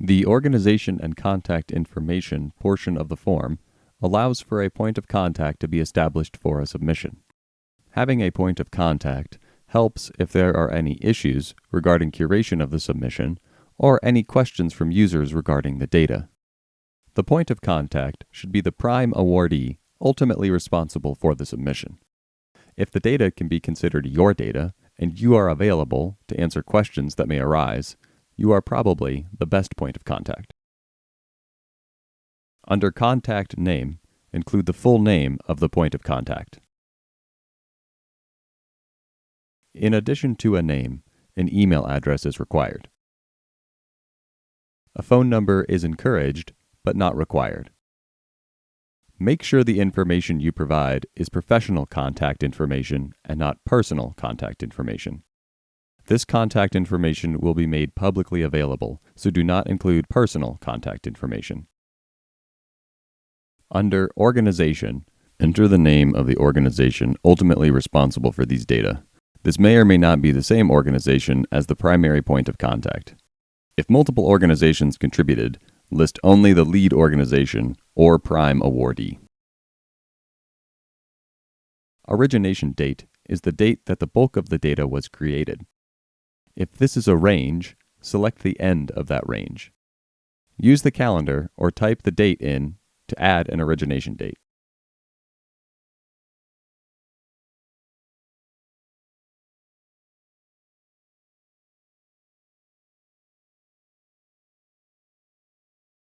The Organization and Contact Information portion of the form allows for a point of contact to be established for a submission. Having a point of contact helps if there are any issues regarding curation of the submission or any questions from users regarding the data. The point of contact should be the prime awardee ultimately responsible for the submission. If the data can be considered your data and you are available to answer questions that may arise, you are probably the best point of contact. Under Contact Name, include the full name of the point of contact. In addition to a name, an email address is required. A phone number is encouraged, but not required. Make sure the information you provide is professional contact information and not personal contact information. This contact information will be made publicly available, so do not include personal contact information. Under Organization, enter the name of the organization ultimately responsible for these data. This may or may not be the same organization as the primary point of contact. If multiple organizations contributed, list only the lead organization or prime awardee. Origination date is the date that the bulk of the data was created. If this is a range, select the end of that range. Use the calendar or type the date in to add an origination date.